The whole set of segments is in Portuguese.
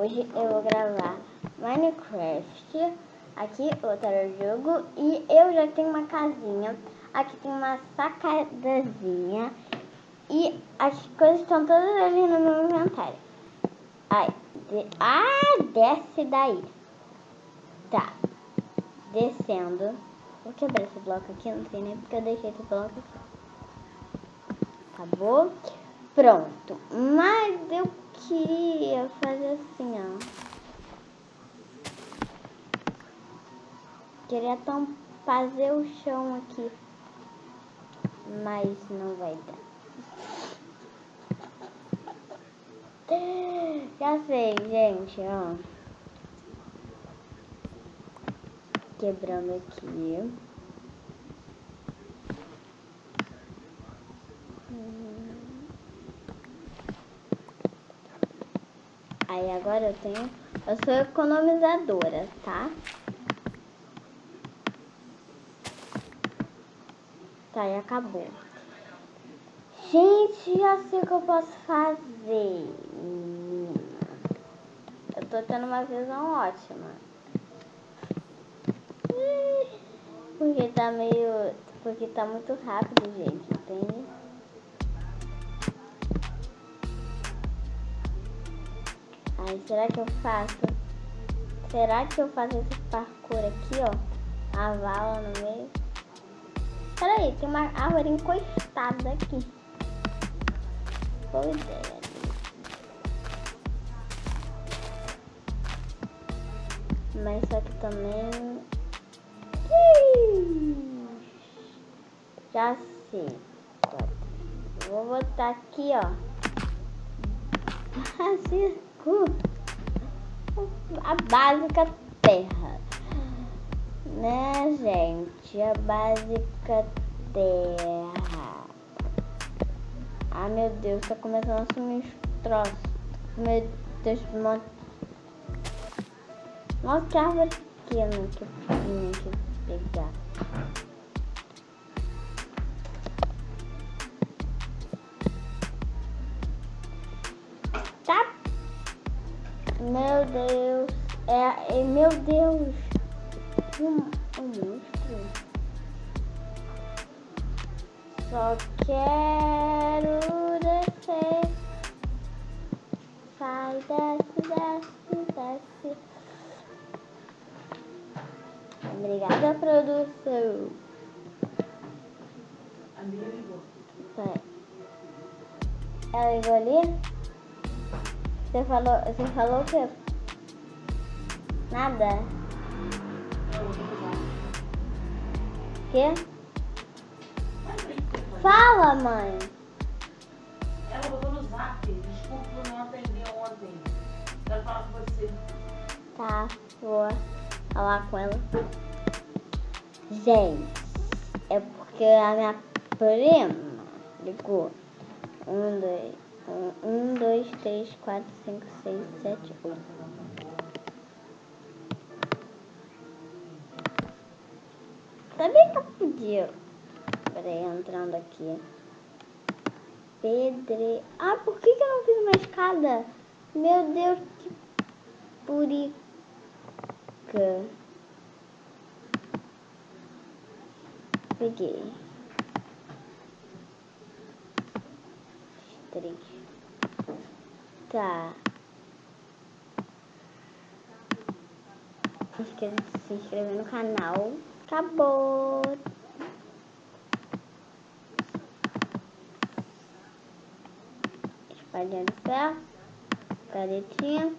Hoje eu vou gravar Minecraft, aqui outro jogo, e eu já tenho uma casinha, aqui tem uma sacadazinha, e as coisas estão todas ali no meu inventário. Ai, de... ah, desce daí. Tá, descendo. Vou quebrar esse bloco aqui, não sei nem porque eu deixei esse bloco aqui. Acabou. Pronto. Mas eu queria fazer assim, ó. Queria então fazer o chão aqui. Mas não vai dar. Já sei, gente, ó. Quebrando aqui. Aí agora eu tenho. Eu sou economizadora, tá? Tá, e acabou. Gente, já sei o que eu posso fazer. Eu tô tendo uma visão ótima. Porque tá meio. Porque tá muito rápido, gente, entende? Ai, será que eu faço? Será que eu faço esse parkour aqui, ó? A vala no meio. Peraí, tem uma árvore encostada aqui. Boa ideia. Mas só que também... Já sei. Vou botar aqui, ó. Assim a básica terra. Né, gente? A básica terra. Ah, meu Deus, tá começando a sumir os troços. Meu Deus, monte. Nossa, que árvore pequena que eu tinha que pegar. Meu Deus. É, é meu Deus. Um, um monstro. Só quero descer. Sai, desce, desce, desce. Obrigada, produção. A minha ligou. Ela ligou ali? Você falou, você falou o quê? Nada. Quê? Fala, mãe. Ela botou no zap. Desculpa por não atender ontem. Quero falar com você. Tá, vou falar com ela. Gente, é porque a minha prima ligou. Um, dois. Um, dois, três, quatro, cinco, seis, sete, oito. Sabia que eu podia. Peraí, entrando aqui. Pedre. Ah, por que, que eu não fiz uma escada? Meu Deus, que purica. Peguei. Três. Tá. Esqueça de se inscrever no canal. Acabou. Espalhando ferro. Caretinha.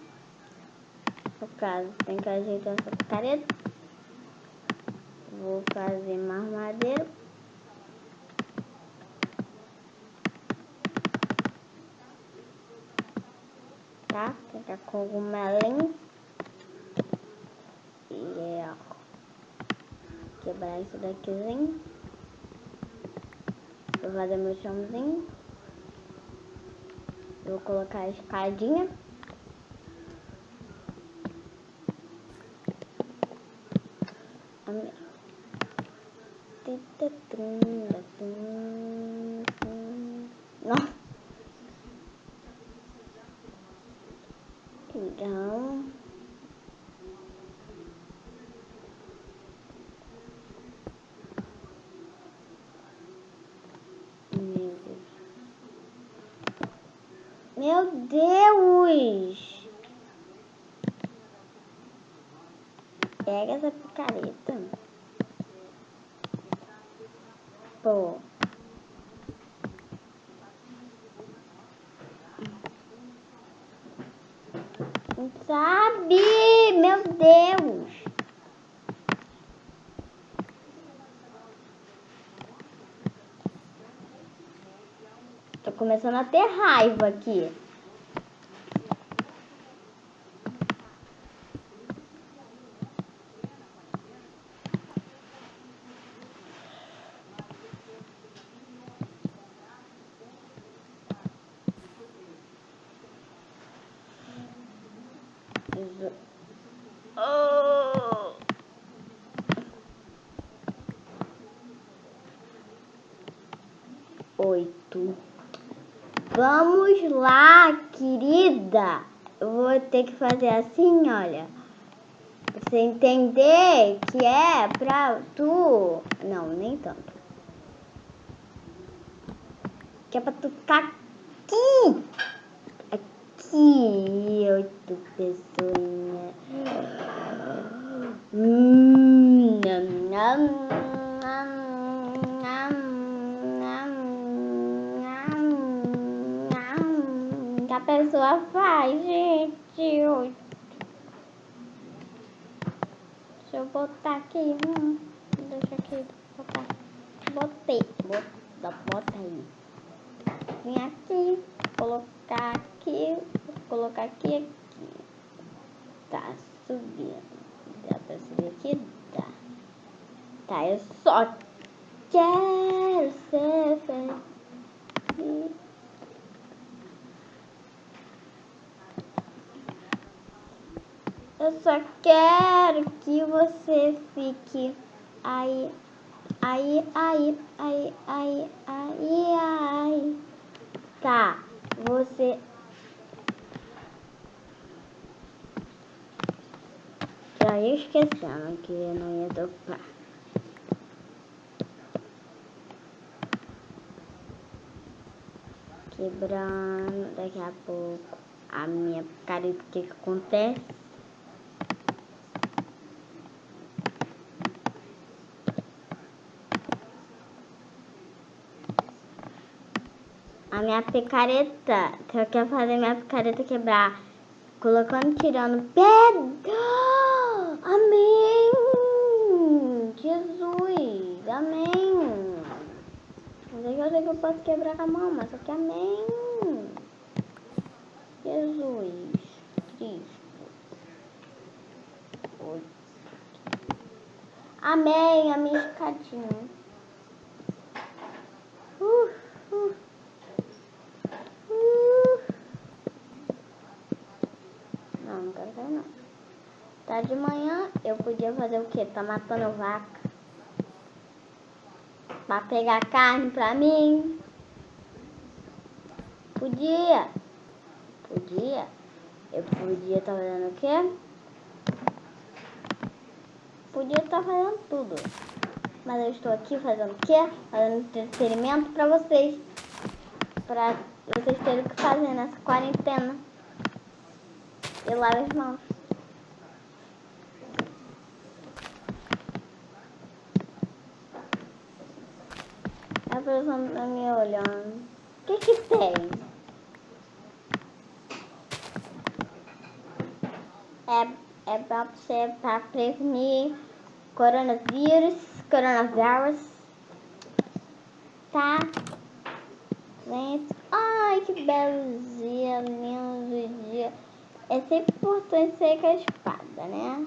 No caso, tem que ajeitar essa careta. Vou fazer mais madeira. Tá? Pegar cogumelinho. E é, quebrar isso daquizinho. Vou fazer meu chãozinho. Vou colocar a escadinha. Então, Meu Deus! Pega essa picareta. Pô. Sabe? Meu Deus! Tô começando a ter raiva aqui. Oh. Oito. Vamos lá, querida. Eu vou ter que fazer assim, olha. Pra você entender que é pra tu. Não, nem tanto. Que é pra tu ficar aqui. Aqui, oito pessoas. Hum, nham, nham. Pessoa faz, gente. Deixa eu botar aqui. Hum, deixa aqui. Botar. Botei. Bota, bota aí. Vem aqui. Colocar aqui. Colocar aqui aqui. Tá subindo. Dá pra subir aqui? Dá. Tá, eu só quero ser feliz. Eu só quero que você fique aí, aí, aí, aí, aí, aí, aí. Tá, você. Já ia esquecendo que eu não ia tocar. Quebrando daqui a pouco a minha cara, o que, que acontece? A minha picareta, que eu quero fazer minha picareta quebrar, colocando, tirando pedra. Amém! Jesus! Amém! É eu sei que eu posso quebrar a mão, mas só que amém! Jesus Cristo. Amém, a minha escadinha. Uh, uh. Não, não quero sair não. Tá de manhã, eu podia fazer o quê? Tá matando vaca. Pra pegar carne pra mim. Podia. Podia. Eu podia estar tá fazendo o quê? Podia estar tá fazendo tudo. Mas eu estou aqui fazendo o quê? Fazendo entretenimento pra vocês. Pra vocês terem o que fazer nessa quarentena. E lave as mãos. Pessoa me olhando. O que que tem? É, é pra você pra prevenir coronavírus, coronavírus. Tá? Gente, ai que belo dia, lindo dia. É sempre importante ser com a espada, né?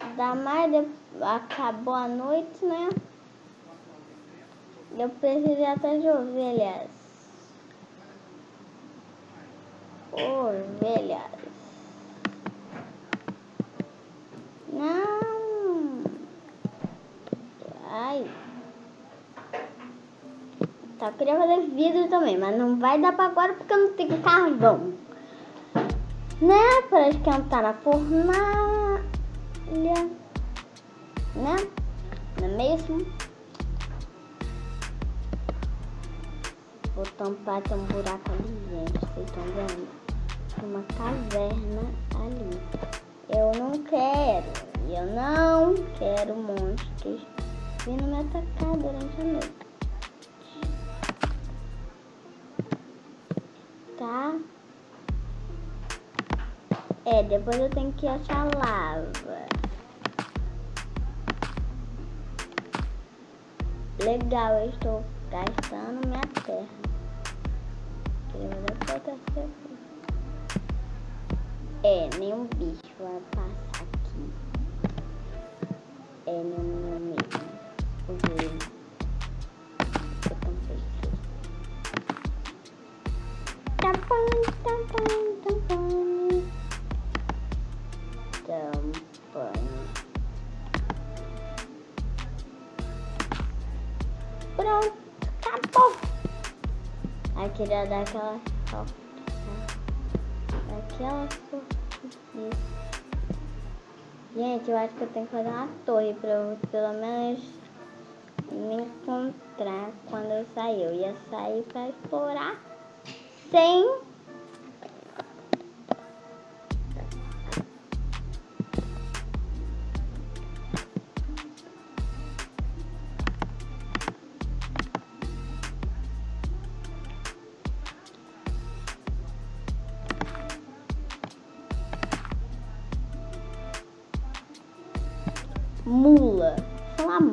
Ainda mais de... acabou a noite, né? Eu preciso até de ovelhas. Ovelhas. Não. Ai. Tá, eu queria fazer vidro também, mas não vai dar pra agora porque eu não tenho carvão. Né? Pra esquentar na fornalha. Né? Não é mesmo? Vou tampar, tem um buraco ali, gente. Vocês estão vendo? Uma caverna ali. Eu não quero. Eu não quero monstros vindo me atacar durante a noite. Tá? É, depois eu tenho que achar lava. Legal, eu estou gastando minha terra. É, nenhum bicho vai passar aqui. É, nenhum Aí queria dar aquela foto. Aquela foto. Gente, eu acho que eu tenho que fazer uma torre pra eu pelo menos me encontrar quando eu sair. Eu ia sair pra explorar sem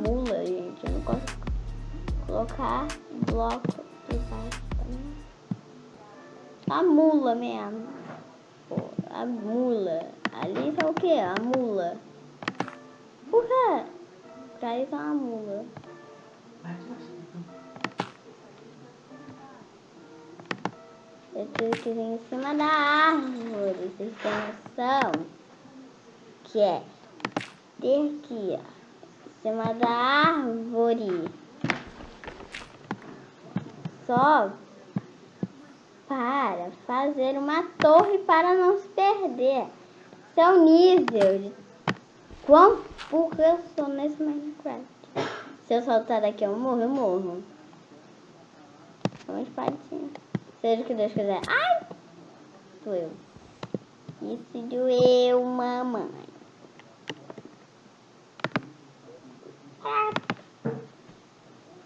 mula, gente. Eu não consigo colocar bloco de baixo também. A mula mesmo. Pô, a mula. Ali tá o que? A mula. Por quê? Pra isso é uma mula. Eu tive que vir em cima da árvore. Vocês têm noção? Que é ter aqui, ó, cima da árvore. Só para fazer uma torre para não se perder. Seu nível de quão burro eu sou nesse Minecraft. Se eu saltar daqui eu morro, eu morro. Uma espadinha. Seja o que Deus quiser. Ai! Doeu. Isso doeu, mamãe.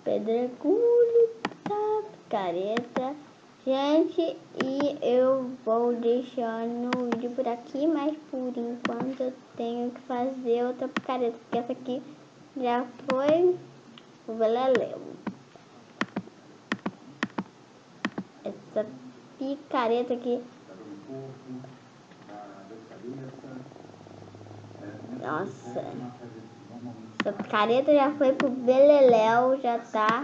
Pedregulho, tá, careta. Gente, e eu vou deixando o vídeo por aqui, mas por enquanto eu tenho que fazer outra picareta, porque essa aqui já foi o beleléu. Essa picareta aqui. Nossa. Essa picareta já foi pro beleléu, já tá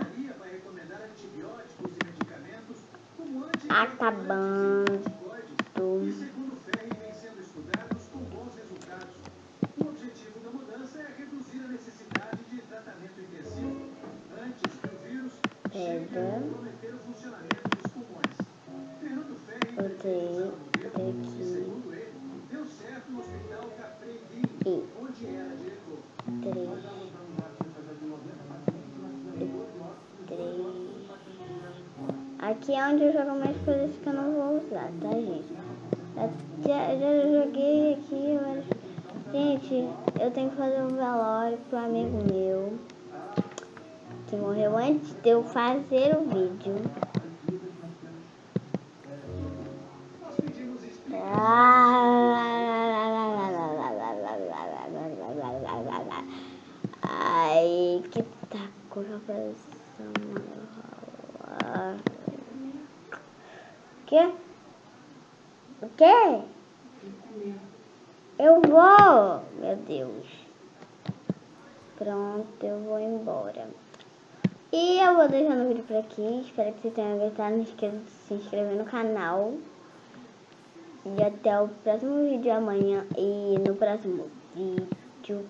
acabando. Pega. Botei aqui. E. Aqui é onde eu jogo mais coisas que eu não vou usar, tá, gente? Já, já joguei aqui, mas... Gente, eu tenho que fazer um velório pro amigo meu. Que morreu antes de eu fazer o vídeo. Pressão. O quê? O? Eu vou, meu Deus. Pronto, eu vou embora. E eu vou deixando o vídeo por aqui. Espero que vocês tenham gostado. Não esqueça de se inscrever no canal. E até o próximo vídeo amanhã. E no próximo vídeo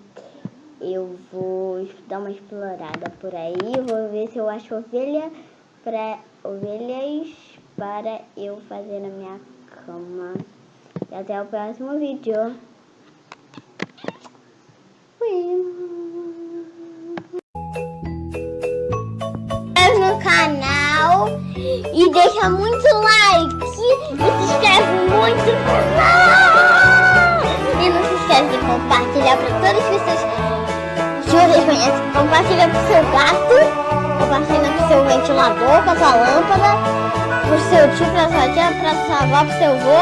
eu vou dar uma explorada por aí. Vou ver se eu acho ovelha para ovelhas para eu fazer na minha cama. E até o próximo vídeo. No canal. E deixa muito like. E se inscreve muito no canal. Esquece de compartilhar para todas as pessoas que vocês conhecem. Compartilha pro seu gato. Compartilha pro seu ventilador, com a sua lâmpada. Pro seu tio, pra sua tia, pra sua avó, pro seu avô.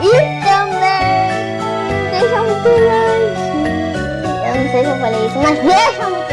E também deixa muito like. Eu não sei se eu falei isso, mas deixa muito